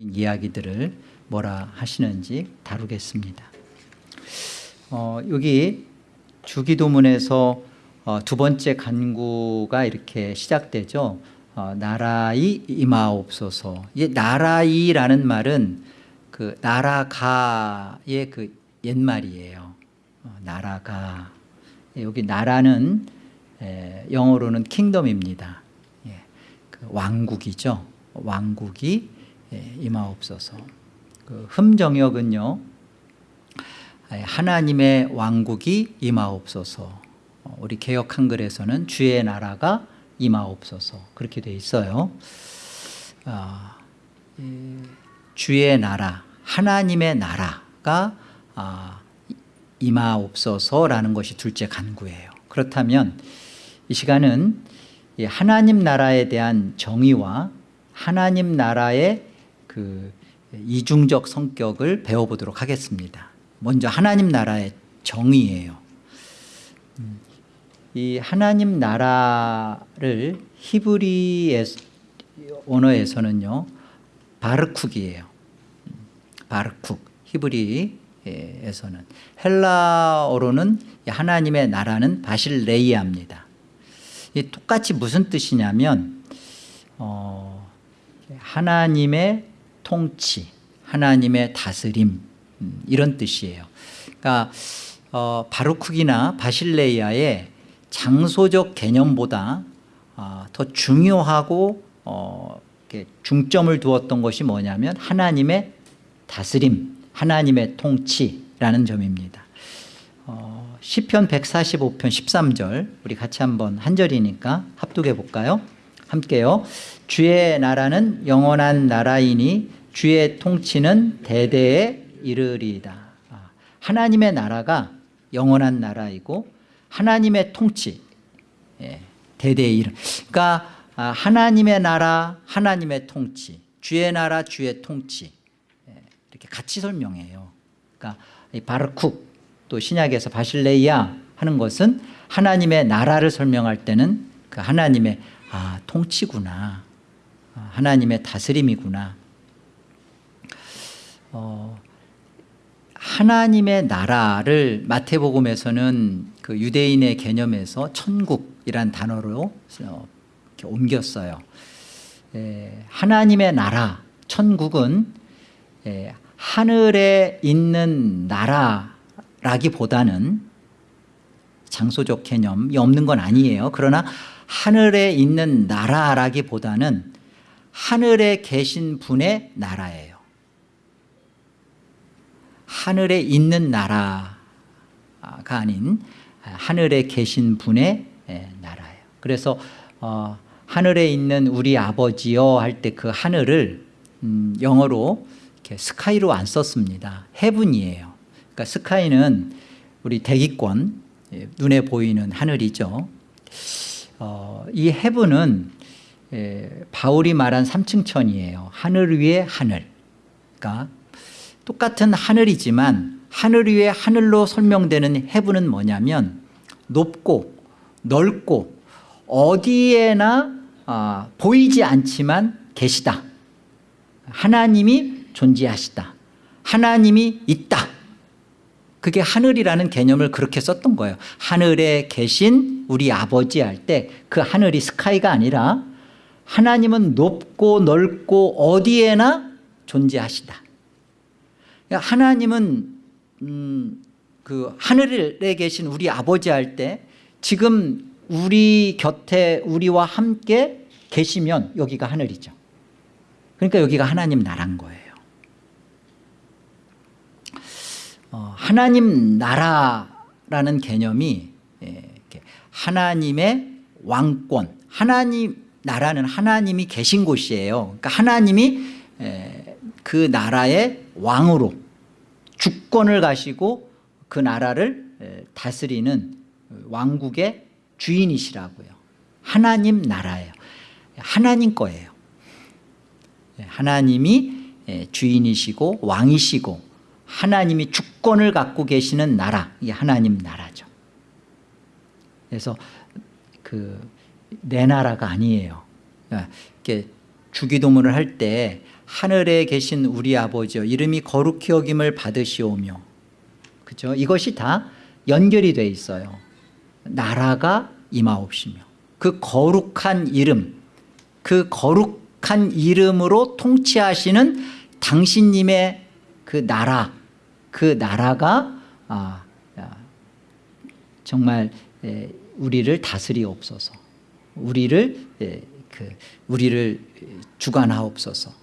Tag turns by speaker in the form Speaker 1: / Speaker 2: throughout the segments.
Speaker 1: 이야기들을 뭐라 하시는지 다루겠습니다. 어, 여기 주기도문에서 어, 두 번째 간구가 이렇게 시작되죠. 어, 나라이 임하옵소서. 이 나라이라는 말은 그 나라가의 그 옛말이에요. 어, 나라가 여기 나라는 에, 영어로는 킹덤입니다. 예, 그 왕국이죠. 왕국이 예, 임하옵소서. 그 흠정역은요. 하나님의 왕국이 임하옵소서. 어, 우리 개역 한글에서는 주의 나라가 임하옵소서 그렇게 돼 있어요. 아, 주의 나라, 하나님의 나라가 아, 임하옵소서라는 것이 둘째 간구예요. 그렇다면 이 시간은 하나님 나라에 대한 정의와 하나님 나라의 그 이중적 성격을 배워보도록 하겠습니다. 먼저 하나님 나라의 정의예요. 음, 이 하나님 나라를 히브리 언어에서는요 바르쿡이에요. 음, 바르쿡 히브리에서는 헬라어로는 하나님의 나라는 바실레이아입니다. 똑같이 무슨 뜻이냐면 어, 하나님의 통치, 하나님의 다스림 음, 이런 뜻이에요. 그러니까 어, 바루크기나 바실레이아의 장소적 개념보다 어, 더 중요하고 어, 중점을 두었던 것이 뭐냐면 하나님의 다스림, 하나님의 통치라는 점입니다. 어, 시편 145편 13절 우리 같이 한번 한 절이니까 합독해 볼까요? 함께요. 주의 나라는 영원한 나라이니 주의 통치는 대대에 이르리이다. 아, 하나님의 나라가 영원한 나라이고 하나님의 통치 예, 대대에 이르. 그러니까 아, 하나님의 나라, 하나님의 통치, 주의 나라, 주의 통치 예, 이렇게 같이 설명해요. 그러니까 바르쿡 또 신약에서 바실레이아 하는 것은 하나님의 나라를 설명할 때는 그 하나님의 아, 통치구나. 아, 하나님의 다스림이구나. 어, 하나님의 나라를 마태복음에서는 그 유대인의 개념에서 천국이란 단어로 옮겼어요. 에, 하나님의 나라, 천국은 에, 하늘에 있는 나라라기보다는 장소적 개념이 없는 건 아니에요. 그러나 하늘에 있는 나라라기보다는 하늘에 계신 분의 나라예요. 하늘에 있는 나라가 아닌 하늘에 계신 분의 나라예요. 그래서 어, 하늘에 있는 우리 아버지여 할때 그 하늘을 음, 영어로 스카이로 안 썼습니다. 헤븐이에요. 그러니까 스카이는 우리 대기권 예, 눈에 보이는 하늘이죠. 어, 이 헤븐은 예, 바울이 말한 삼층천이에요. 하늘 위에 하늘. 그러니까 똑같은 하늘이지만 하늘 위에 하늘로 설명되는 헤븐은 뭐냐면 높고 넓고 어디에나 아, 보이지 않지만 계시다. 하나님이 존재하시다. 하나님이 있다. 그게 하늘이라는 개념을 그렇게 썼던 거예요. 하늘에 계신 우리 아버지 할 때 그 하늘이 스카이가 아니라 하나님은 높고 넓고 어디에나 존재하시다. 하나님은 음, 그 하늘에 계신 우리 아버지 할 때 지금 우리 곁에 우리와 함께 계시면 여기가 하늘이죠. 그러니까 여기가 하나님 나라인 거예요. 어, 하나님 나라라는 개념이 예, 하나님의 왕권 하나님 나라는 하나님이 계신 곳이에요 그러니까 하나님이 예, 그 나라의 왕으로 주권을 가시고 그 나라를 예, 다스리는 왕국의 주인이시라고요. 하나님 나라예요. 하나님 거예요. 하나님이 주인이시고 왕이시고 하나님이 주권을 갖고 계시는 나라 이게 하나님 나라죠. 그래서 그 내 나라가 아니에요. 그러니까 이렇게 주기도문을 할 때 하늘에 계신 우리 아버지여 이름이 거룩히 여김을 받으시오며. 그죠? 이것이 다 연결이 돼 있어요. 나라가 임하옵시며. 그 거룩한 이름 그 거룩한 이름으로 통치하시는 당신님의 그 나라 그 나라가 아, 아, 정말 에, 우리를 다스리옵소서. 우리를 에, 그 우리를 주관하옵소서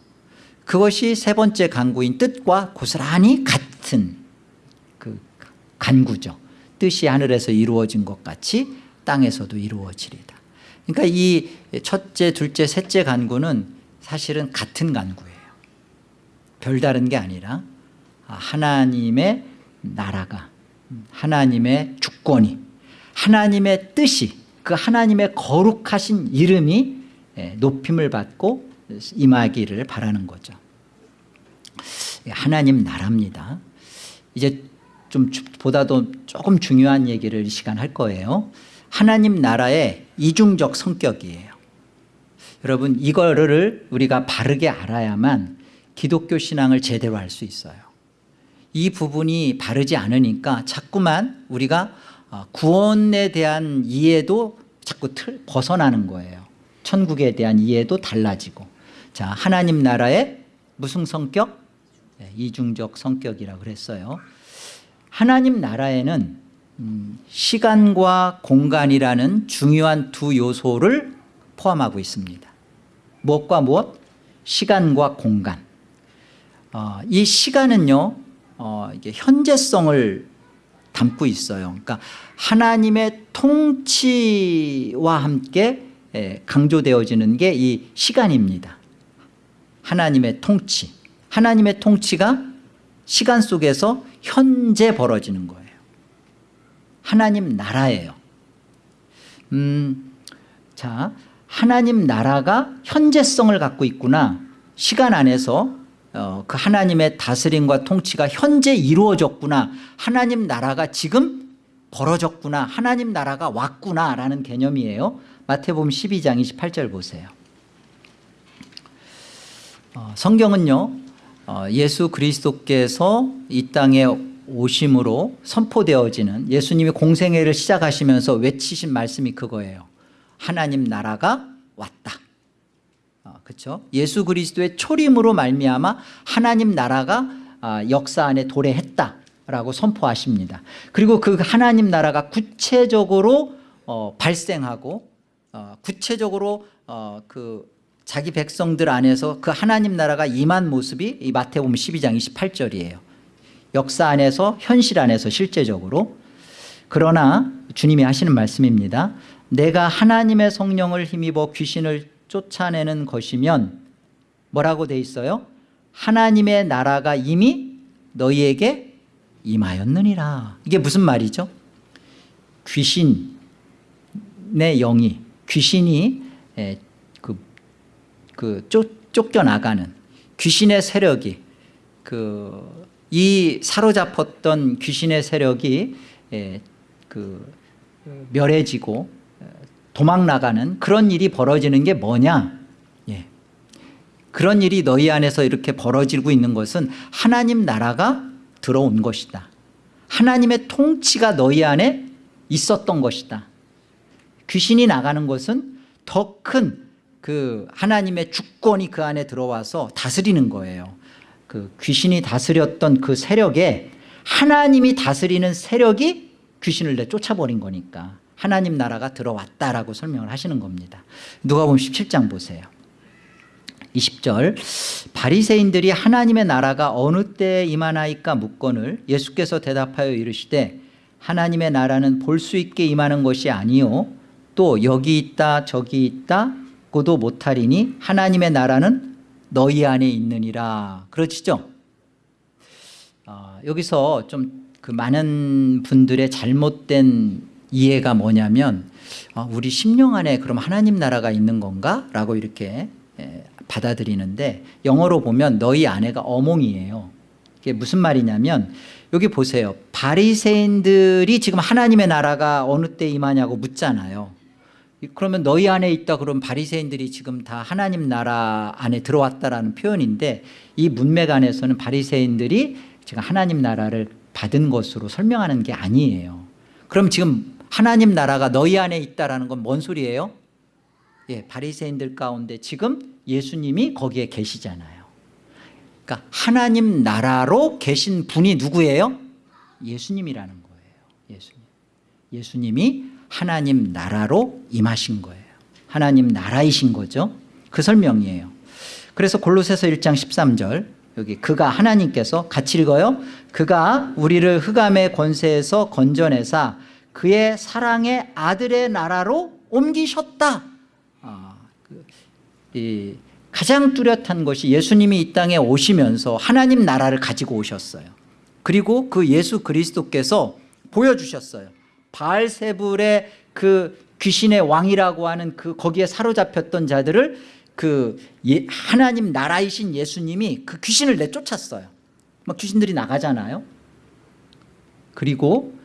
Speaker 1: 그것이 세 번째 간구인 뜻과 고스란히 같은 그 간구죠. 뜻이 하늘에서 이루어진 것 같이 땅에서도 이루어지리다. 그러니까 이 첫째 둘째 셋째 간구는 사실은 같은 간구예요. 별다른 게 아니라 하나님의 나라가 하나님의 주권이 하나님의 뜻이 그 하나님의 거룩하신 이름이 예, 높임을 받고 임하기를 바라는 거죠. 하나님 나라입니다. 이제 좀 보다도 조금 중요한 얘기를 이 시간 할 거예요. 하나님 나라의 이중적 성격이에요. 여러분 이거를 우리가 바르게 알아야만 기독교 신앙을 제대로 할 수 있어요. 이 부분이 바르지 않으니까 자꾸만 우리가 어, 구원에 대한 이해도 자꾸 틀 벗어나는 거예요. 천국에 대한 이해도 달라지고 자 하나님 나라의 무슨 성격? 네, 이중적 성격이라고 그랬어요. 하나님 나라에는 음, 시간과 공간이라는 중요한 두 요소를 포함하고 있습니다. 무엇과 무엇? 시간과 공간. 어, 이 시간은요 어, 이게 현재성을 담고 있어요. 그러니까 하나님의 통치와 함께 예, 강조되어지는 게 이 시간입니다 하나님의 통치. 하나님의 통치가 시간 속에서 현재 벌어지는 거예요. 하나님 나라예요. 음, 자 하나님 나라가 현재성을 갖고 있구나. 시간 안에서 어, 그 하나님의 다스림과 통치가 현재 이루어졌구나. 하나님 나라가 지금 벌어졌구나. 하나님 나라가 왔구나 라는 개념이에요. 마태복음 12장 28절 보세요. 어, 성경은요 어, 예수 그리스도께서 이 땅에 오심으로 선포되어지는 예수님이 공생애를 시작하시면서 외치신 말씀이 그거예요 하나님 나라가 왔다 그렇죠? 예수 그리스도의 초림으로 말미암아 하나님 나라가 아, 역사 안에 도래했다라고 선포하십니다. 그리고 그 하나님 나라가 구체적으로 어, 발생하고 어, 구체적으로 어, 그 자기 백성들 안에서 그 하나님 나라가 임한 모습이 이 마태복음 12장 28절이에요. 역사 안에서 현실 안에서 실제적으로 그러나 주님이 하시는 말씀입니다. 내가 하나님의 성령을 힘입어 귀신을 쫓아내는 것이면 뭐라고 돼 있어요? 하나님의 나라가 이미 너희에게 임하였느니라 이게 무슨 말이죠? 귀신의 영이 귀신이 그, 그 쫓, 쫓겨나가는 귀신의 세력이 그 이 사로잡혔던 귀신의 세력이 그 멸해지고 도망 나가는 그런 일이 벌어지는 게 뭐냐? 예. 그런 일이 너희 안에서 이렇게 벌어지고 있는 것은 하나님 나라가 들어온 것이다. 하나님의 통치가 너희 안에 있었던 것이다. 귀신이 나가는 것은 더큰 그 하나님의 주권이 그 안에 들어와서 다스리는 거예요. 그 귀신이 다스렸던 그 세력에 하나님이 다스리는 세력이 귀신을 내쫓아버린 거니까 하나님 나라가 들어왔다라고 설명을 하시는 겁니다. 누가 보면 17장 보세요. 20절. 바리새인들이 하나님의 나라가 어느 때에 임하나이까 묻건을 예수께서 대답하여 이르시되 하나님의 나라는 볼 수 있게 임하는 것이 아니요 또 여기 있다 저기 있다 고도 못하리니 하나님의 나라는 너희 안에 있느니라. 그러시죠? 어, 여기서 좀 그 많은 분들의 잘못된 이해가 뭐냐면 어, 우리 심령 안에 그럼 하나님 나라가 있는 건가? 라고 이렇게 예, 받아들이는데 영어로 보면 너희 안에가 어몽이에요. 이게 무슨 말이냐면 여기 보세요. 바리새인들이 지금 하나님의 나라가 어느 때 임하냐고 묻잖아요 그러면 너희 안에 있다 그러면 바리새인들이 지금 다 하나님 나라 안에 들어왔다라는 표현인데 이 문맥 안에서는 바리새인들이 지금 하나님 나라를 받은 것으로 설명하는 게 아니에요. 그럼 지금 하나님 나라가 너희 안에 있다라는 건 뭔 소리예요? 예, 바리새인들 가운데 지금 예수님이 거기에 계시잖아요. 그러니까 하나님 나라로 계신 분이 누구예요? 예수님이라는 거예요. 예수님. 예수님이 하나님 나라로 임하신 거예요. 하나님 나라이신 거죠. 그 설명이에요. 그래서 골로새서 1장 13절 여기 그가 하나님께서 같이 읽어요. 그가 우리를 흑암의 권세에서 건져내사 그의 사랑의 아들의 나라로 옮기셨다. 아, 그, 이, 가장 뚜렷한 것이 예수님이 이 땅에 오시면서 하나님 나라를 가지고 오셨어요. 그리고 그 예수 그리스도께서 보여주셨어요. 바알세불의 그 귀신의 왕이라고 하는 그 거기에 사로잡혔던 자들을 그 예, 하나님 나라이신 예수님이 그 귀신을 내쫓았어요. 막 귀신들이 나가잖아요. 그리고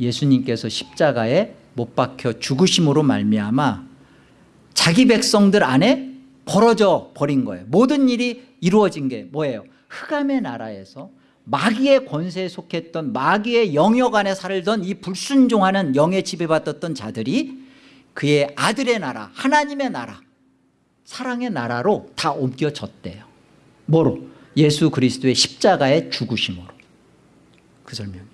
Speaker 1: 예수님께서 십자가에 못 박혀 죽으심으로 말미암아 자기 백성들 안에 벌어져 버린 거예요. 모든 일이 이루어진 게 뭐예요? 흑암의 나라에서 마귀의 권세에 속했던 마귀의 영역 안에 살던 이 불순종하는 영에 지배받았던 자들이 그의 아들의 나라 하나님의 나라 사랑의 나라로 다 옮겨졌대요. 뭐로? 예수 그리스도의 십자가의 죽으심으로. 그 설명이에요.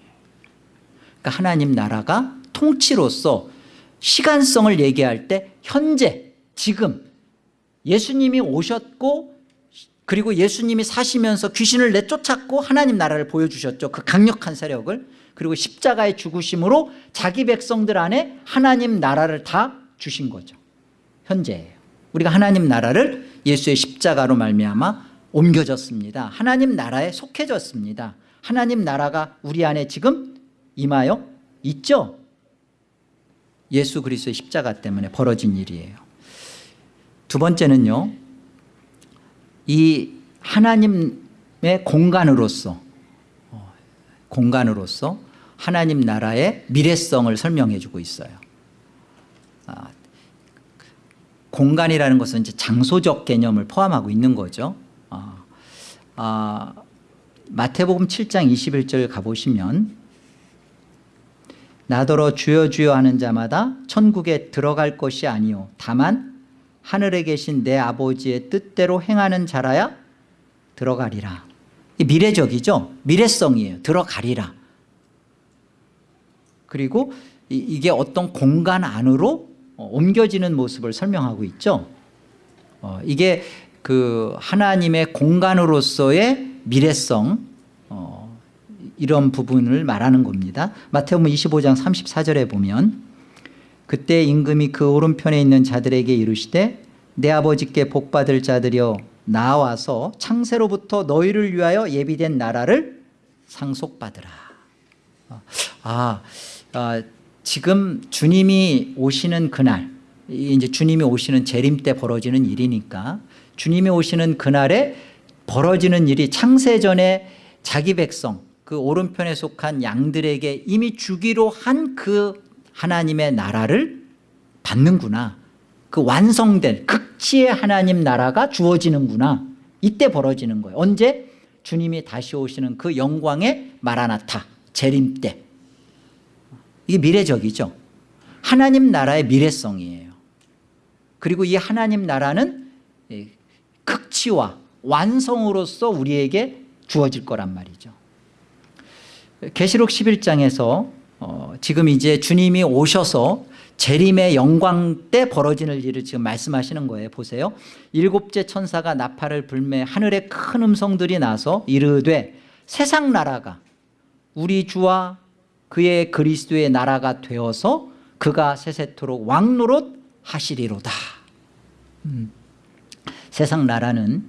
Speaker 1: 그러니까 하나님 나라가 통치로서 시간성을 얘기할 때 현재 지금 예수님이 오셨고 그리고 예수님이 사시면서 귀신을 내쫓았고 하나님 나라를 보여주셨죠. 그 강력한 세력을. 그리고 십자가의 죽으심으로 자기 백성들 안에 하나님 나라를 다 주신 거죠. 현재예요. 우리가 하나님 나라를 예수의 십자가로 말미암아 옮겨졌습니다. 하나님 나라에 속해졌습니다. 하나님 나라가 우리 안에 지금 임하여 있죠? 예수 그리스도의 십자가 때문에 벌어진 일이에요. 두 번째는요 이 하나님의 공간으로서 어, 공간으로서 하나님 나라의 미래성을 설명해 주고 있어요. 아, 공간이라는 것은 이제 장소적 개념을 포함하고 있는 거죠. 아, 아, 마태복음 7장 21절 가보시면 나더러 주여 주여 하는 자마다 천국에 들어갈 것이 아니요 다만 하늘에 계신 내 아버지의 뜻대로 행하는 자라야 들어가리라. 미래적이죠? 미래성이에요. 들어가리라. 그리고 이게 어떤 공간 안으로 어, 옮겨지는 모습을 설명하고 있죠? 어, 이게 그 하나님의 공간으로서의 미래성 어, 이런 부분을 말하는 겁니다. 마태복음 25장 34절에 보면 그때 임금이 그 오른편에 있는 자들에게 이르시되 내 아버지께 복받을 자들이여 나와서 창세로부터 너희를 위하여 예비된 나라를 상속받으라. 아, 아 지금 주님이 오시는 그날 이제 주님이 오시는 재림 때 벌어지는 일이니까 주님이 오시는 그날에 벌어지는 일이 창세전에 자기 백성 그 오른편에 속한 양들에게 이미 주기로 한 그 하나님의 나라를 받는구나. 그 완성된 극치의 하나님 나라가 주어지는구나. 이때 벌어지는 거예요. 언제? 주님이 다시 오시는 그 영광의 마라나타 재림 때. 이게 미래적이죠. 하나님 나라의 미래성이에요. 그리고 이 하나님 나라는 극치와 완성으로서 우리에게 주어질 거란 말이죠. 계시록 11장에서 어, 지금 이제 주님이 오셔서 재림의 영광 때 벌어지는 일을 지금 말씀하시는 거예요. 보세요. 일곱째 천사가 나팔을 불매 하늘에 큰 음성들이 나서 이르되 세상 나라가 우리 주와 그의 그리스도의 나라가 되어서 그가 세세토록 왕노릇 하시리로다. 음. 세상 나라는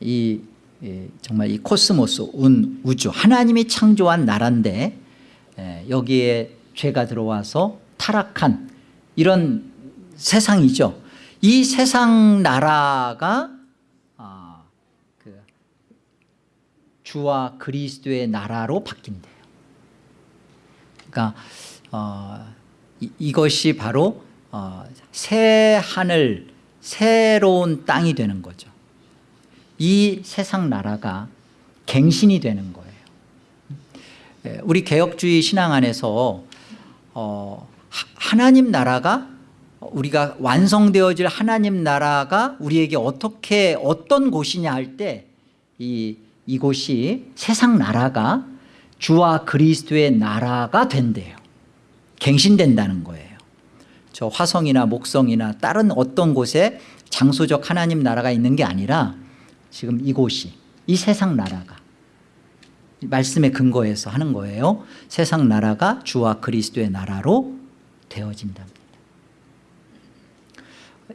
Speaker 1: 이 예, 정말 이 코스모스 운 우주 하나님이 창조한 나라인데 예, 여기에 죄가 들어와서 타락한 이런 세상이죠. 이 세상 나라가 아, 그 주와 그리스도의 나라로 바뀐대요. 그러니까 어, 이, 이것이 바로 어, 새 하늘 새로운 땅이 되는 거죠. 이 세상 나라가 갱신이 되는 거예요. 예, 우리 개혁주의 신앙 안에서 어, 하- 하나님 나라가 우리가 완성되어질 하나님 나라가 우리에게 어떻게 어떤 곳이냐 할 때 이 이곳이 세상 나라가 주와 그리스도의 나라가 된대요. 갱신된다는 거예요. 저 화성이나 목성이나 다른 어떤 곳에 장소적 하나님 나라가 있는 게 아니라 지금 이곳이 이 세상 나라가 말씀의 근거에서 하는 거예요. 세상 나라가 주와 그리스도의 나라로 되어진답니다.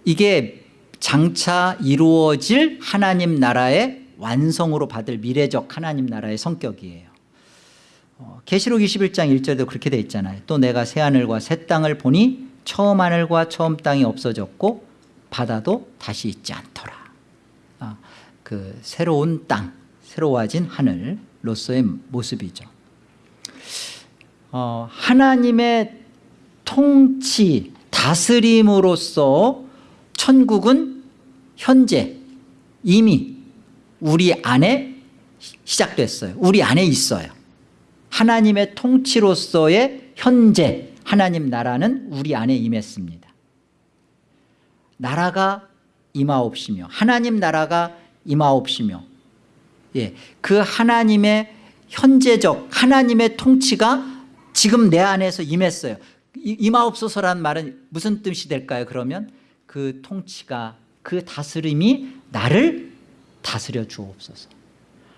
Speaker 1: 이게 장차 이루어질 하나님 나라의 완성으로 받을 미래적 하나님 나라의 성격이에요. 어, 계시록 21장 1절에도 그렇게 돼 있잖아요. 또 내가 새하늘과 새 땅을 보니 처음 하늘과 처음 땅이 없어졌고 바다도 다시 있지 않더라. 아, 그 새로운 땅 새로워진 하늘 로서의 모습이죠. 어, 하나님의 통치 다스림으로서 천국은 현재 이미 우리 안에 시- 시작됐어요. 우리 안에 있어요. 하나님의 통치로서의 현재 하나님 나라는 우리 안에 임했습니다. 나라가 임하옵시며 하나님 나라가 임하옵시며 예, 그 하나님의 현재적 하나님의 통치가 지금 내 안에서 임했어요. 이- 임하옵소서라는 말은 무슨 뜻이 될까요? 그러면 그 통치가 그 다스림이 나를 다스려 주옵소서.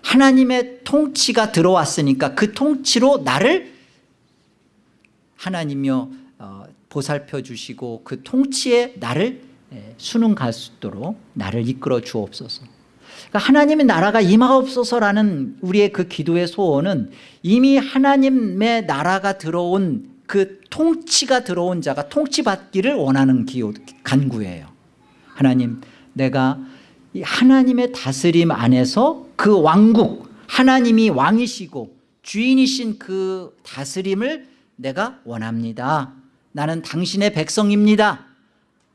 Speaker 1: 하나님의 통치가 들어왔으니까 그 통치로 나를 하나님이여 어, 보살펴 주시고 그 통치에 나를 예, 수능 갈수 있도록 나를 이끌어 주옵소서 그러니까 하나님의 나라가 임하옵소서라는 우리의 그 기도의 소원은 이미 하나님의 나라가 들어온 그 통치가 들어온 자가 통치받기를 원하는 기호, 간구예요. 하나님 내가 이 하나님의 다스림 안에서 그 왕국 하나님이 왕이시고 주인이신 그 다스림을 내가 원합니다. 나는 당신의 백성입니다.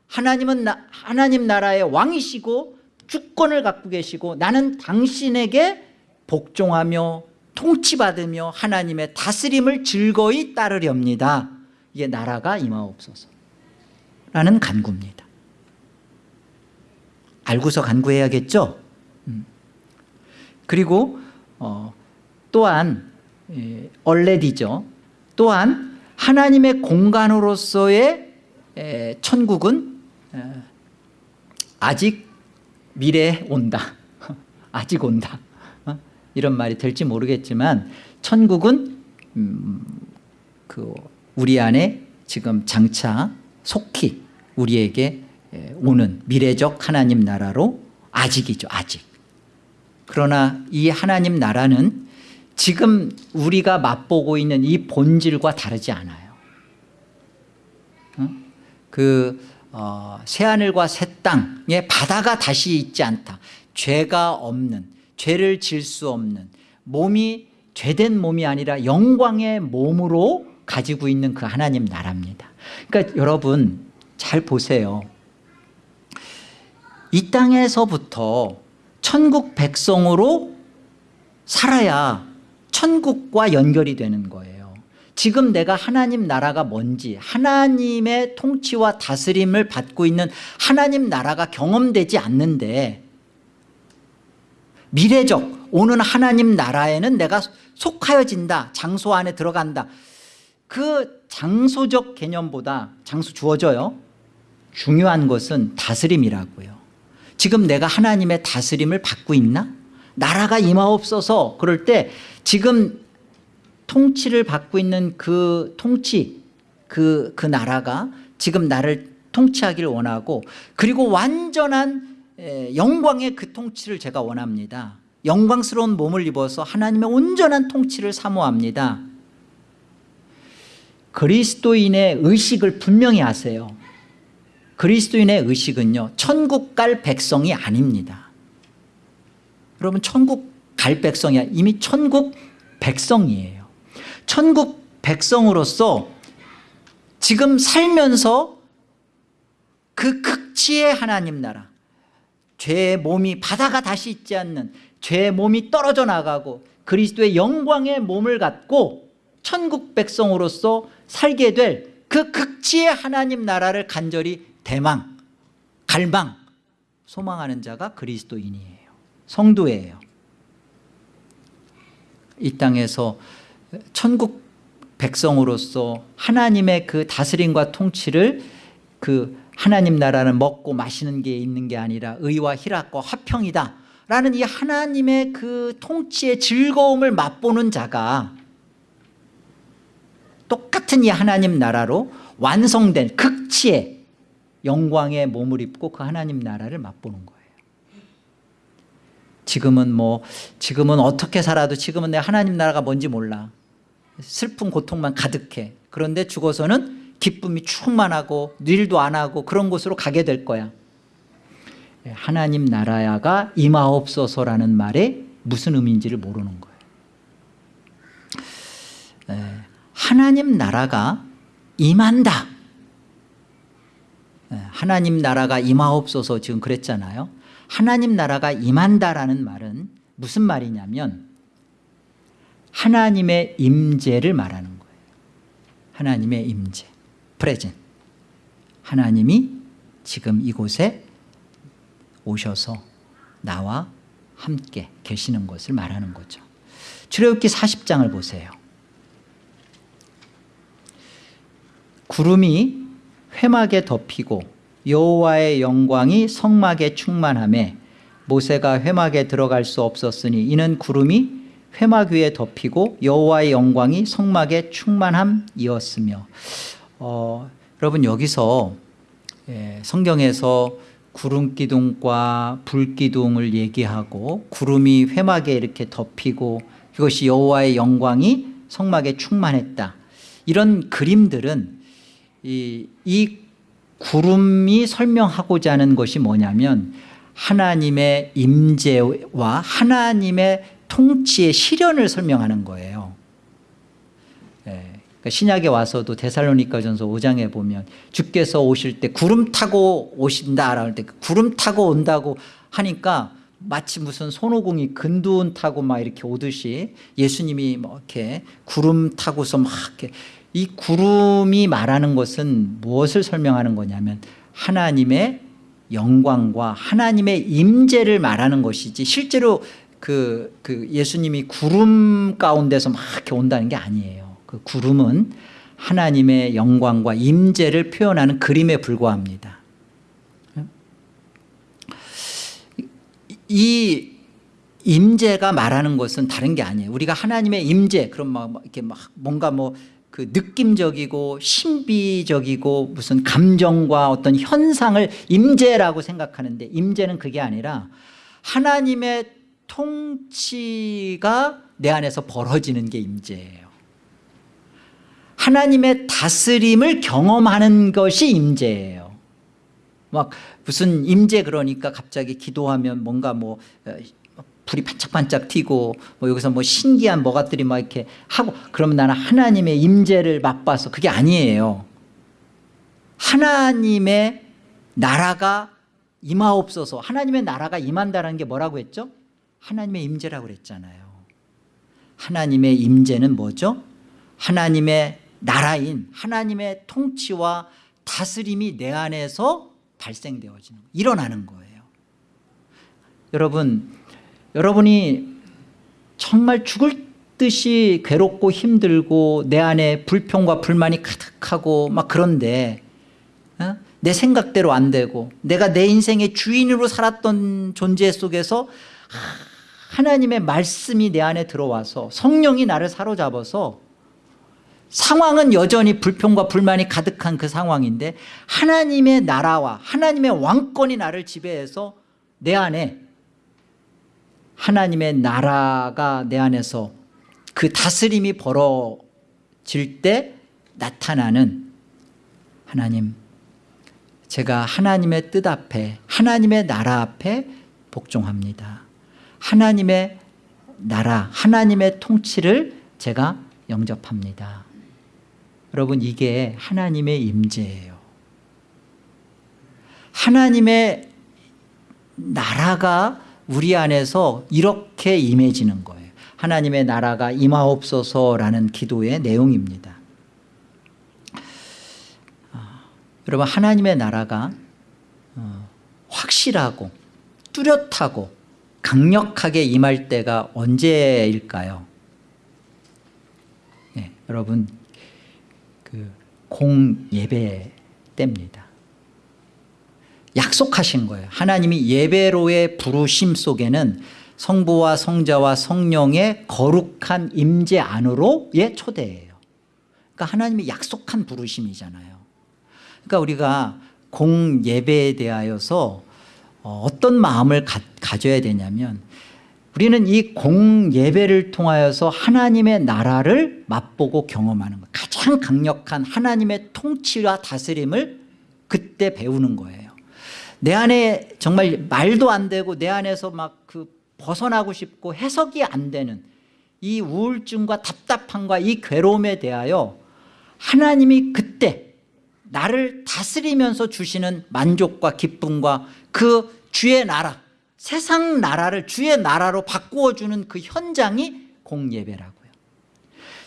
Speaker 1: 하나님은 나, 하나님 나라의 왕이시고 주권을 갖고 계시고 나는 당신에게 복종하며 통치받으며 하나님의 다스림을 즐거이 따르렵니다. 이게 나라가 임하옵소서. 라는 간구입니다. 알고서 간구해야겠죠? 음. 그리고 어, 또한 예, 얼레디죠? 또한 하나님의 공간으로서의 에, 천국은 에, 아직 미래에 온다 아직 온다 어? 이런 말이 될지 모르겠지만 천국은 음, 그 우리 안에 지금 장차 속히 우리에게 에, 오는 미래적 하나님 나라로 아직이죠 아직 그러나 이 하나님 나라는 지금 우리가 맛보고 있는 이 본질과 다르지 않아요 어? 그 어, 새하늘과 새 땅에 바다가 다시 있지 않다. 죄가 없는 죄를 질 수 없는 몸이 죄된 몸이 아니라 영광의 몸으로 가지고 있는 그 하나님 나라입니다. 그러니까 여러분 잘 보세요. 이 땅에서부터 천국 백성으로 살아야 천국과 연결이 되는 거예요 지금 내가 하나님 나라가 뭔지 하나님의 통치와 다스림을 받고 있는 하나님 나라가 경험되지 않는데 미래적 오는 하나님 나라에는 내가 속하여진다 장소 안에 들어간다. 그 장소적 개념보다 장소 주어져요? 중요한 것은 다스림이라고요. 지금 내가 하나님의 다스림을 받고 있나? 나라가 임하옵소서. 그럴 때 지금 통치를 받고 있는 그 통치 그, 그 나라가 지금 나를 통치하기를 원하고 그리고 완전한 에, 영광의 그 통치를 제가 원합니다. 영광스러운 몸을 입어서 하나님의 온전한 통치를 사모합니다. 그리스도인의 의식을 분명히 하세요. 그리스도인의 의식은요 천국 갈 백성이 아닙니다. 여러분 천국 갈 백성이 이미 천국 백성이에요 천국 백성으로서 지금 살면서 그 극치의 하나님 나라 죄의 몸이 바다가 다시 있지 않는 죄의 몸이 떨어져 나가고 그리스도의 영광의 몸을 갖고 천국 백성으로서 살게 될 그 극치의 하나님 나라를 간절히 대망 갈망 소망하는 자가 그리스도인이에요. 성도예요. 이 땅에서 천국 백성으로서 하나님의 그 다스림과 통치를 그 하나님 나라는 먹고 마시는 게 있는 게 아니라 의와 희락과 화평이다. 라는 이 하나님의 그 통치의 즐거움을 맛보는 자가 똑같은 이 하나님 나라로 완성된 극치의 영광의 몸을 입고 그 하나님 나라를 맛보는 거예요. 지금은 뭐 지금은 어떻게 살아도 지금은 내 하나님 나라가 뭔지 몰라 슬픈 고통만 가득해. 그런데 죽어서는 기쁨이 충만하고 일도 안 하고 그런 곳으로 가게 될 거야. 하나님 나라야가 임하옵소서라는 말에 무슨 의미인지를 모르는 거예요 하나님 나라가 임한다. 하나님 나라가 임하옵소서 지금 그랬잖아요. 하나님 나라가 임한다라는 말은 무슨 말이냐면 하나님의 임재를 말하는 거예요. 하나님의 임재 프레젠 하나님이 지금 이곳에 오셔서 나와 함께 계시는 것을 말하는 거죠. 출애굽기 40장을 보세요. 구름이 회막에 덮이고 여호와의 영광이 성막에 충만함에 모세가 회막에 들어갈 수 없었으니 이는 구름이 회막 위에 덮이고 여호와의 영광이 성막에 충만함이었으며. 어, 여러분 여기서 예, 성경에서 구름 기둥과 불 기둥을 얘기하고 구름이 회막에 이렇게 덮이고 그것이 여호와의 영광이 성막에 충만했다. 이런 그림들은 이, 이 구름이 설명하고자 하는 것이 뭐냐면 하나님의 임재와 하나님의 통치의 실현을 설명하는 거예요. 예, 그러니까 신약에 와서도 데살로니가 전서 5장에 보면 주께서 오실 때 구름 타고 오신다 할때 구름 타고 온다고 하니까 마치 무슨 손오공이 근두운 타고 막 이렇게 오듯이 예수님이 뭐 이렇게 구름 타고서 막 이렇게 이 구름이 말하는 것은 무엇을 설명하는 거냐면 하나님의 영광과 하나님의 임재를 말하는 것이지 실제로 그, 그 예수님이 구름 가운데서 막 이렇게 온다는 게 아니에요. 그 구름은 하나님의 영광과 임재를 표현하는 그림에 불과합니다. 이 임재가 말하는 것은 다른 게 아니에요. 우리가 하나님의 임재 그럼 막 이렇게 막 뭔가 뭐 그 느낌적이고 신비적이고 무슨 감정과 어떤 현상을 임재라고 생각하는데 임재는 그게 아니라 하나님의 통치가 내 안에서 벌어지는 게 임재예요. 하나님의 다스림을 경험하는 것이 임재예요. 막 무슨 임재 그러니까 갑자기 기도하면 뭔가 뭐 불이 반짝반짝 튀고 뭐 여기서 뭐 신기한 뭐가들이 막 이렇게 하고 그러면 나는 하나님의 임재를 맛봐서 그게 아니에요. 하나님의 나라가 임하옵소서. 하나님의 나라가 임한다는 게 뭐라고 했죠? 하나님의 임재라고 그랬잖아요 하나님의 임재는 뭐죠? 하나님의 나라인 하나님의 통치와 다스림이 내 안에서 발생되어지는 일어나는 거예요 여러분 여러분이 정말 죽을 듯이 괴롭고 힘들고 내 안에 불평과 불만이 가득하고 막 그런데 어? 내 생각대로 안 되고 내가 내 인생의 주인으로 살았던 존재 속에서 하 나님의 말씀이 내 안에 들어와서 성령이 나를 사로잡아서 상황은 여전히 불평과 불만이 가득한 그 상황인데 하나님의 나라와 하나님의 왕권이 나를 지배해서 내 안에 하나님의 나라가 내 안에서 그 다스림이 벌어질 때 나타나는 하나님 제가 하나님의 뜻 앞에 하나님의 나라 앞에 복종합니다 하나님의 나라 하나님의 통치를 제가 영접합니다. 여러분 이게 하나님의 임재예요. 하나님의 나라가 우리 안에서 이렇게 임해지는 거예요. 하나님의 나라가 임하옵소서라는 기도의 내용입니다. 아, 여러분 하나님의 나라가 어, 확실하고 뚜렷하고 강력하게 임할 때가 언제일까요? 네, 여러분 그 공예배 때입니다. 약속하신 거예요. 하나님이 예배로의 부르심 속에는 성부와 성자와 성령의 거룩한 임재 안으로의 초대예요. 그러니까 하나님이 약속한 부르심이잖아요. 그러니까 우리가 공예배에 대하여서 어, 어떤 마음을 가, 가져야 되냐면 우리는 이 공예배를 통하여서 하나님의 나라를 맛보고 경험하는 거예요. 가장 강력한 하나님의 통치와 다스림을 그때 배우는 거예요. 내 안에 정말 말도 안 되고 내 안에서 막 그 벗어나고 싶고 해석이 안 되는 이 우울증과 답답함과 이 괴로움에 대하여 하나님이 그때 나를 다스리면서 주시는 만족과 기쁨과 그 주의 나라 세상 나라를 주의 나라로 바꾸어주는 그 현장이 공예배라고요.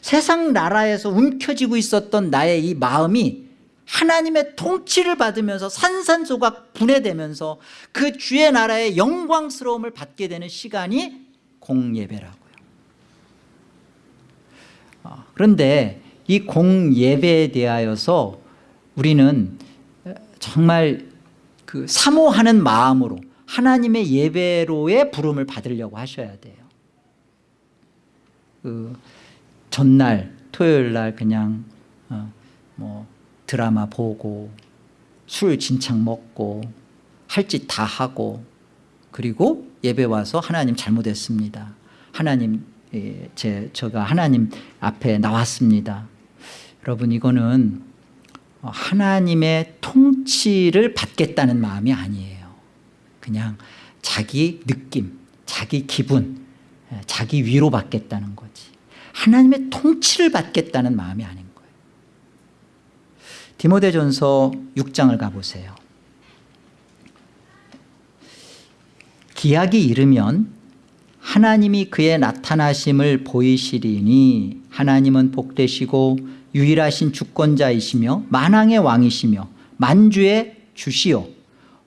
Speaker 1: 세상 나라에서 움켜쥐고 있었던 나의 이 마음이 하나님의 통치를 받으면서 산산소각 분해되면서 그 주의 나라의 영광스러움을 받게 되는 시간이 공예배라고요. 아, 그런데 이 공예배에 대하여서 우리는 정말 그 사모하는 마음으로 하나님의 예배로의 부름을 받으려고 하셔야 돼요. 그 전날 토요일 날 그냥 어, 뭐 드라마 보고 술 진창 먹고 할 짓 다 하고 그리고 예배 와서 하나님 잘못했습니다. 하나님 예, 제, 제가 하나님 앞에 나왔습니다. 여러분 이거는 하나님의 통치를 받겠다는 마음이 아니에요. 그냥 자기 느낌 자기 기분 예, 자기 위로 받겠다는 거지. 하나님의 통치를 받겠다는 마음이 아닌 거예요. 디모데전서 6장을 가보세요. 기약이 이르면 하나님이 그의 나타나심을 보이시리니 하나님은 복되시고 유일하신 주권자이시며 만왕의 왕이시며 만주의 주시오.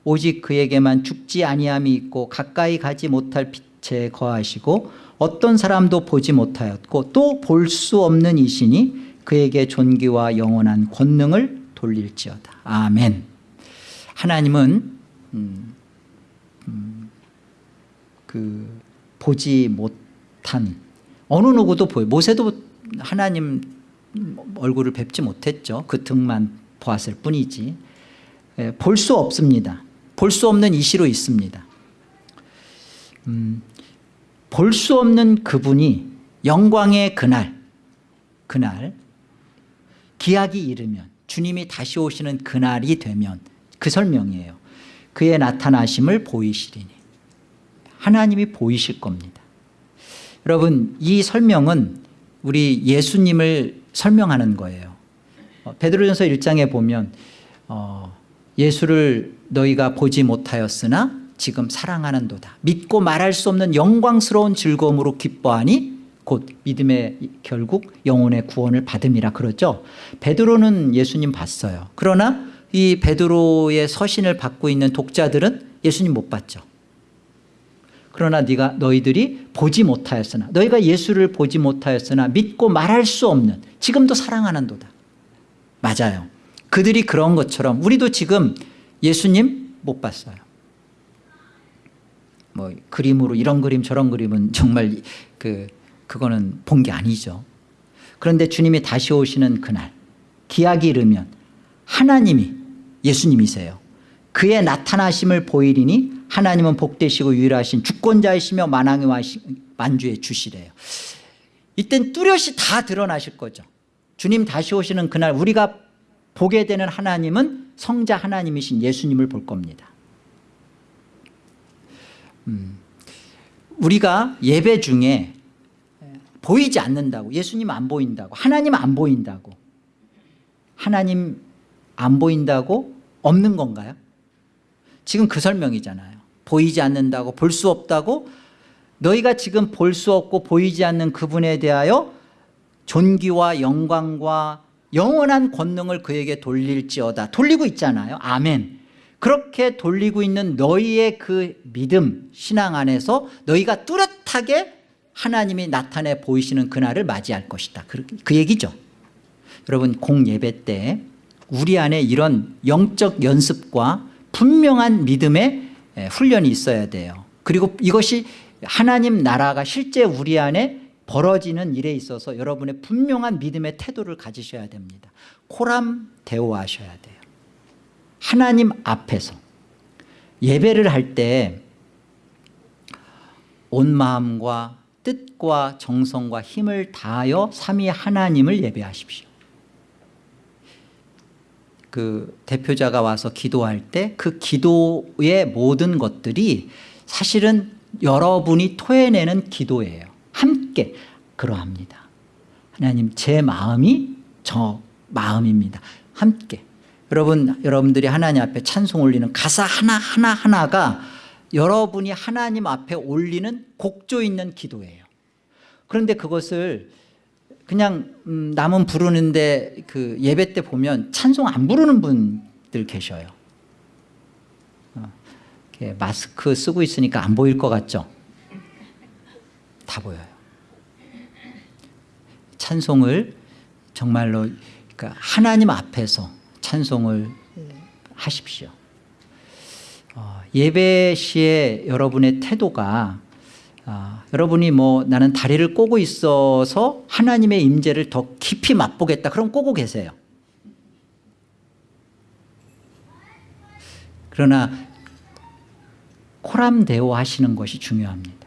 Speaker 1: 오직 그에게만 죽지 아니함이 있고 가까이 가지 못할 빛에 거하시고 어떤 사람도 보지 못하였고 또 볼 수 없는 이시니 그에게 존귀와 영원한 권능을 돌릴지어다. 아멘. 하나님은 음, 음, 그 보지 못한 어느 누구도 보여. 모세도 하나님 얼굴을 뵙지 못했죠. 그 등만 보았을 뿐이지. 예, 볼수 없습니다. 볼 수 없는 이시로 있습니다. 음, 볼 수 없는 그분이 영광의 그날 그날 기약이 이르면 주님이 다시 오시는 그날이 되면 그 설명이에요. 그의 나타나심을 보이시리니. 하나님이 보이실 겁니다. 여러분 이 설명은 우리 예수님을 설명하는 거예요. 어, 베드로전서 1장에 보면 어, 예수를 너희가 보지 못하였으나 지금 사랑하는 도다. 믿고 말할 수 없는 영광스러운 즐거움으로 기뻐하니 곧 믿음의 결국 영혼의 구원을 받음이라 그러죠. 베드로는 예수님 봤어요. 그러나 이 베드로의 서신을 받고 있는 독자들은 예수님 못 봤죠 그러나 네가 너희들이 보지 못하였으나 너희가 예수를 보지 못하였으나 믿고 말할 수 없는 지금도 사랑하는도다. 맞아요. 그들이 그런 것처럼 우리도 지금 예수님 못 봤어요. 뭐 그림으로 이런 그림 저런 그림은 정말 그 그거는 본 게 아니죠. 그런데 주님이 다시 오시는 그날 기약이 이르면 하나님이 예수님이세요. 그의 나타나심을 보이리니 하나님은 복되시고 유일하신 주권자이시며 만왕의 만주의 주시래요. 이땐 뚜렷이 다 드러나실 거죠. 주님 다시 오시는 그날 우리가 보게 되는 하나님은 성자 하나님이신 예수님을 볼 겁니다. 음, 우리가 예배 중에 보이지 않는다고 예수님 안 보인다고 하나님 안 보인다고 하나님 안 보인다고 없는 건가요? 지금 그 설명이잖아요 보이지 않는다고 볼 수 없다고 너희가 지금 볼 수 없고 보이지 않는 그분에 대하여 존귀와 영광과 영원한 권능을 그에게 돌릴지어다. 돌리고 있잖아요. 아멘. 그렇게 돌리고 있는 너희의 그 믿음 신앙 안에서 너희가 뚜렷하게 하나님이 나타내 보이시는 그날을 맞이할 것이다. 그, 그 얘기죠. 여러분 공예배 때 우리 안에 이런 영적 연습과 분명한 믿음의 에, 훈련이 있어야 돼요. 그리고 이것이 하나님 나라가 실제 우리 안에 벌어지는 일에 있어서 여러분의 분명한 믿음의 태도를 가지셔야 됩니다. 코람 대오하셔야 돼요. 하나님 앞에서 예배를 할 때 온 마음과 뜻과 정성과 힘을 다하여 삼위 하나님을 예배하십시오 그 대표자가 와서 기도할 때 그 기도의 모든 것들이 사실은 여러분이 토해내는 기도예요. 함께 그러합니다. 하나님 제 마음이 저 마음입니다. 함께. 여러분 여러분들이 하나님 앞에 찬송 올리는 가사 하나하나 하나가 여러분이 하나님 앞에 올리는 곡조 있는 기도예요. 그런데 그것을 그냥 음, 남은 부르는데 그 예배 때 보면 찬송 안 부르는 분들 계셔요. 어, 마스크 쓰고 있으니까 안 보일 것 같죠? 다 보여요. 찬송을 정말로 그러니까 하나님 앞에서 찬송을 하십시오. 어, 예배 시에 여러분의 태도가 아, 여러분이 뭐 나는 다리를 꼬고 있어서 하나님의 임재를 더 깊이 맛보겠다. 그럼 꼬고 계세요. 그러나 코람대오 하시는 것이 중요합니다.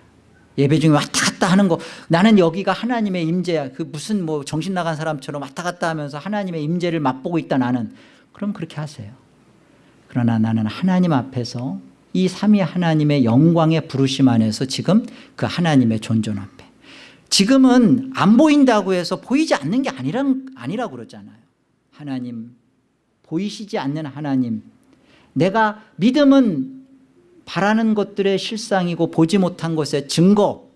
Speaker 1: 예배 중에 왔다 갔다 하는 거. 나는 여기가 하나님의 임재야 그 무슨 뭐 정신 나간 사람처럼 왔다 갔다 하면서 하나님의 임재를 맛보고 있다 나는. 그럼 그렇게 하세요. 그러나 나는 하나님 앞에서 이 삼위 하나님의 영광의 부르심 안에서 지금 그 하나님의 존존 앞에. 지금은 안 보인다고 해서 보이지 않는 게 아니라, 아니라고 그러잖아요. 하나님 보이시지 않는 하나님. 내가 믿음은 바라는 것들의 실상이고 보지 못한 것의 증거.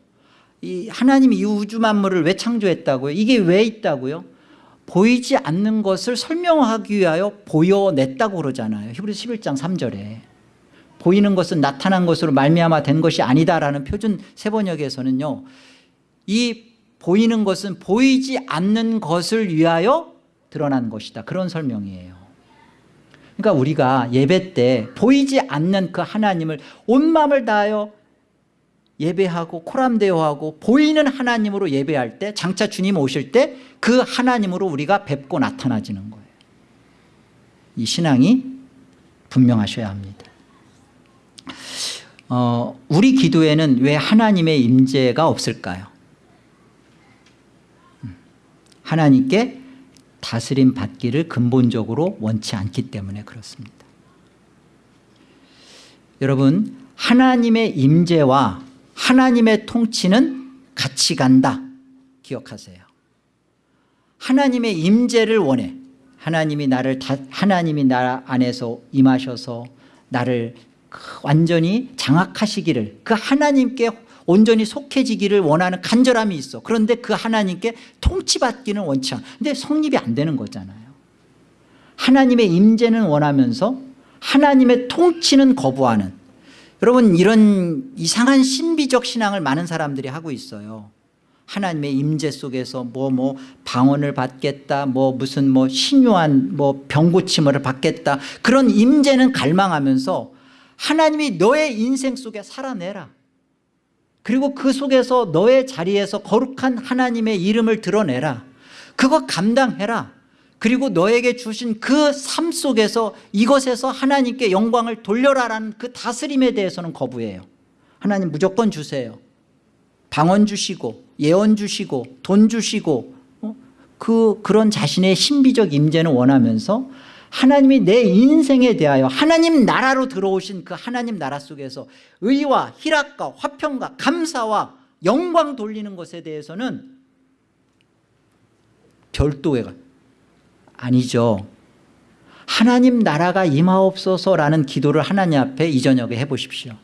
Speaker 1: 이 하나님이 이 우주 만물을 왜 창조했다고요? 이게 왜 있다고요? 보이지 않는 것을 설명하기 위하여 보여냈다고 그러잖아요. 히브리서 11장 3절에 보이는 것은 나타난 것으로 말미암아 된 것이 아니다라는 표준 세번역에서는요 이 보이는 것은 보이지 않는 것을 위하여 드러난 것이다. 그런 설명이에요. 그러니까 우리가 예배 때 보이지 않는 그 하나님을 온 마음을 다하여 예배하고 코람대오하고 보이는 하나님으로 예배할 때 장차 주님 오실 때 그 하나님으로 우리가 뵙고 나타나지는 거예요. 이 신앙이 분명하셔야 합니다 어, 우리 기도에는 왜 하나님의 임재가 없을까요? 음, 하나님께 다스림 받기를 근본적으로 원치 않기 때문에 그렇습니다. 여러분 하나님의 임재와 하나님의 통치는 같이 간다. 기억하세요. 하나님의 임재를 원해. 하나님이 나를 다, 하나님이 나 안에서 임하셔서 나를 완전히 장악하시기를 그 하나님께 온전히 속해지기를 원하는 간절함이 있어. 그런데 그 하나님께 통치받기는 원치 않아. 근데 성립이 안 되는 거잖아요. 하나님의 임재는 원하면서 하나님의 통치는 거부하는. 여러분 이런 이상한 신비적 신앙을 많은 사람들이 하고 있어요. 하나님의 임재 속에서 뭐뭐 방언을 받겠다 뭐 무슨 뭐 신유한 뭐 병고침을 받겠다. 그런 임재는 갈망하면서 하나님이 너의 인생 속에 살아내라. 그리고 그 속에서 너의 자리에서 거룩한 하나님의 이름을 드러내라. 그거 감당해라. 그리고 너에게 주신 그 삶 속에서 이것에서 하나님께 영광을 돌려라라는 그 다스림에 대해서는 거부해요. 하나님 무조건 주세요. 방언 주시고 예언 주시고 돈 주시고 어? 그 그런 자신의 신비적 임재는 원하면서 하나님이 내 인생에 대하여 하나님 나라로 들어오신 그 하나님 나라 속에서 의와 희락과 화평과 감사와 영광 돌리는 것에 대해서는 별도의 아니죠. 하나님 나라가 임하옵소서라는 기도를 하나님 앞에 이 저녁에 해보십시오.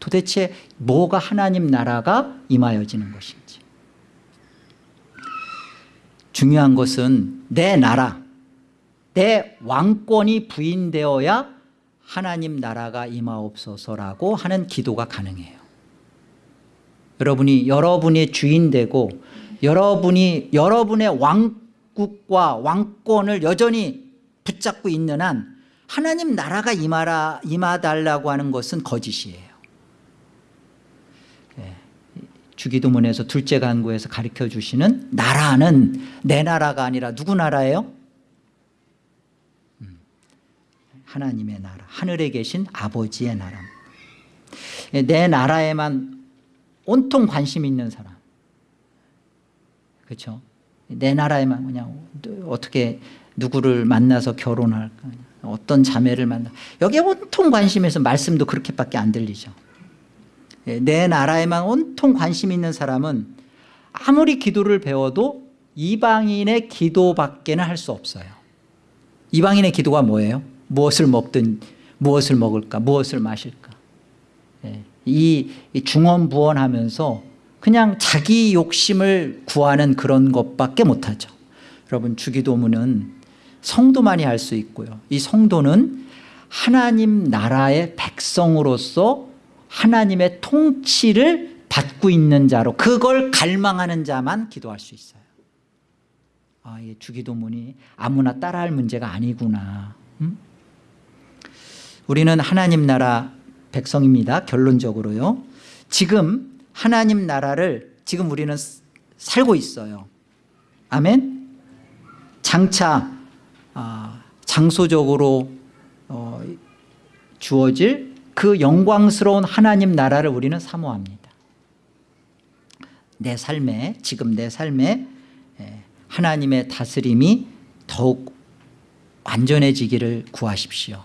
Speaker 1: 도대체 뭐가 하나님 나라가 임하여지는 것인지. 중요한 것은 내 나라 내 왕권이 부인되어야 하나님 나라가 임하옵소서라고 하는 기도가 가능해요 여러분이 여러분의 주인 되고 여러분이 여러분의 왕국과 왕권을 여전히 붙잡고 있는 한 하나님 나라가 임하라, 임하달라고 하는 것은 거짓이에요 예, 주기도문에서 둘째 간구에서 가르쳐 주시는 나라는 내 나라가 아니라 누구 나라예요? 음, 하나님의 나라 하늘에 계신 아버지의 나라 예, 내 나라에만 온통 관심 있는 사람. 그렇죠 내 나라에만 그냥 어떻게 누구를 만나서 결혼할까 어떤 자매를 만나. 여기에 온통 관심에서 말씀도 그렇게밖에 안 들리죠. 예, 내 나라에만 온통 관심 있는 사람은 아무리 기도를 배워도 이방인의 기도밖에는 할 수 없어요. 이방인의 기도가 뭐예요? 무엇을 먹든 무엇을 먹을까 무엇을 마실까. 예, 이 중언부언하면서 그냥 자기 욕심을 구하는 그런 것밖에 못하죠. 여러분 주기도문은 성도만이 할 수 있고요. 이 성도는 하나님 나라의 백성으로서 하나님의 통치를 받고 있는 자로 그걸 갈망하는 자만 기도할 수 있어요. 아, 이 주기도문이 아무나 따라할 문제가 아니구나. 음? 우리는 하나님 나라 백성입니다. 결론적으로요. 지금 하나님 나라를 지금 우리는 살고 있어요. 아멘? 장차 아, 장소적으로 어, 주어질 그 영광스러운 하나님 나라를 우리는 사모합니다. 내 삶에 지금 내 삶에 예, 하나님의 다스림이 더욱 완전해지기를 구하십시오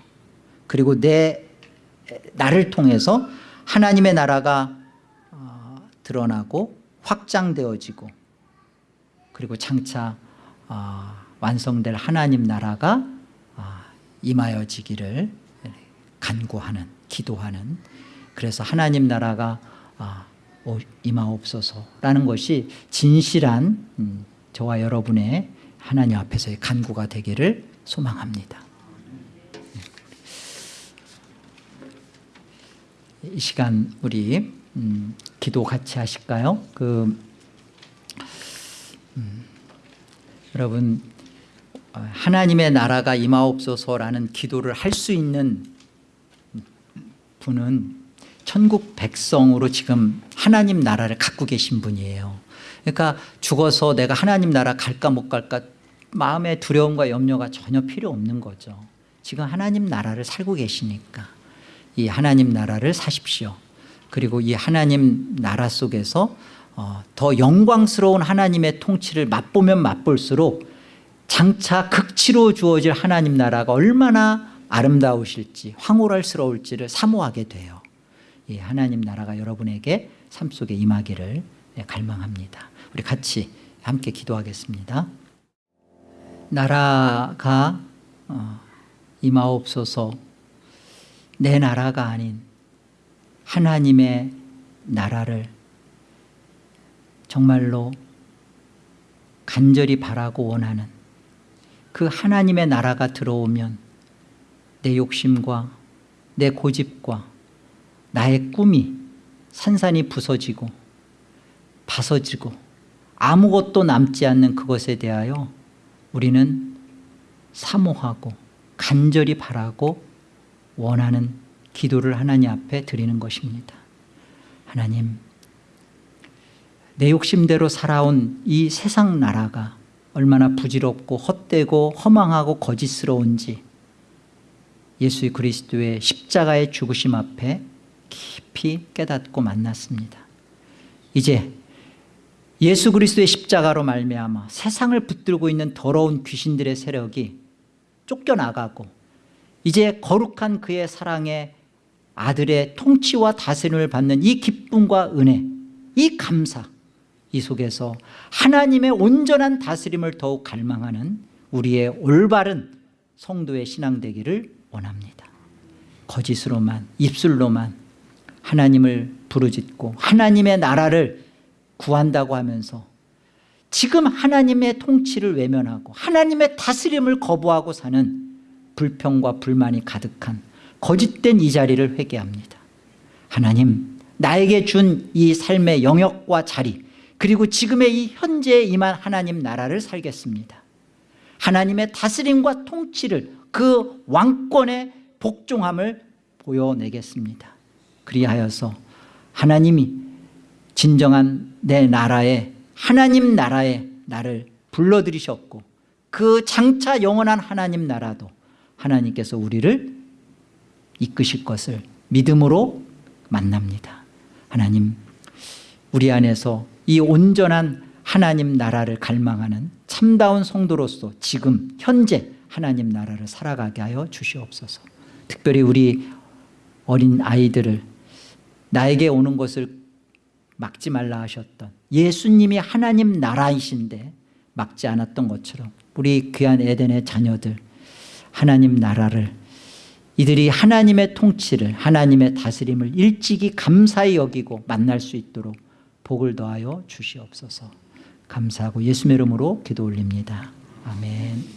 Speaker 1: 그리고 내 나를 통해서 하나님의 나라가 어, 드러나고 확장되어지고 그리고 장차 어, 완성될 하나님 나라가 어, 임하여지기를 간구하는 기도하는 그래서 하나님 나라가 임하옵소서라는 것이 진실한 음, 저와 여러분의 하나님 앞에서의 간구가 되기를 소망합니다 이 시간 우리 음, 기도 같이 하실까요? 그 음, 여러분 어, 하나님의 나라가 임하옵소서라는 기도를 할 수 있는 분은 천국 백성으로 지금 하나님 나라를 갖고 계신 분이에요. 그러니까 죽어서 내가 하나님 나라 갈까 못 갈까 마음의 두려움과 염려가 전혀 필요 없는 거죠. 지금 하나님 나라를 살고 계시니까 이 하나님 나라를 사십시오. 그리고 이 하나님 나라 속에서 어, 더 영광스러운 하나님의 통치를 맛보면 맛볼수록 장차 극치로 주어질 하나님 나라가 얼마나 아름다우실지 황홀할스러울지를 사모하게 돼요. 이 하나님 나라가 여러분에게 삶 속에 임하기를 예, 갈망합니다. 우리 같이 함께 기도하겠습니다. 나라가 어, 임하옵소서 내 나라가 아닌 하나님의 나라를 정말로 간절히 바라고 원하는 그 하나님의 나라가 들어오면 내 욕심과 내 고집과 나의 꿈이 산산이 부서지고 파서지고 아무것도 남지 않는 그것에 대하여 우리는 사모하고 간절히 바라고 원하는 기도를 하나님 앞에 드리는 것입니다. 하나님 내 욕심대로 살아온 이 세상 나라가 얼마나 부질없고 헛되고 허망하고 거짓스러운지 예수 그리스도의 십자가의 죽으심 앞에 깊이 깨닫고 만났습니다. 이제 예수 그리스도의 십자가로 말미암아 세상을 붙들고 있는 더러운 귀신들의 세력이 쫓겨나가고 이제 거룩한 그의 사랑에 아들의 통치와 다스림을 받는 이 기쁨과 은혜 이 감사 이 속에서 하나님의 온전한 다스림을 더욱 갈망하는 우리의 올바른 성도의 신앙 되기를 원합니다. 거짓으로만 입술로만 하나님을 부르짖고 하나님의 나라를 구한다고 하면서 지금 하나님의 통치를 외면하고 하나님의 다스림을 거부하고 사는 불평과 불만이 가득한 거짓된 이 자리를 회개합니다. 하나님 나에게 준 이 삶의 영역과 자리 그리고 지금의 이 현재에 임한 하나님 나라를 살겠습니다. 하나님의 다스림과 통치를 그 왕권의 복종함을 보여내겠습니다. 그리하여서 하나님이 진정한 내 나라에 하나님 나라에 나를 불러들이셨고 그 장차 영원한 하나님 나라도 하나님께서 우리를 이끄실 것을 믿음으로 만납니다. 하나님 우리 안에서 이 온전한 하나님 나라를 갈망하는 참다운 성도로서 지금 현재 하나님 나라를 살아가게 하여 주시옵소서. 특별히 우리 어린 아이들을 나에게 오는 것을 막지 말라 하셨던 예수님이 하나님 나라이신데 막지 않았던 것처럼 우리 귀한 에덴의 자녀들 하나님 나라를 이들이 하나님의 통치를 하나님의 다스림을 일찍이 감사히 여기고 만날 수 있도록 복을 더하여 주시옵소서. 감사하고 예수의 이름으로 기도 올립니다. 아멘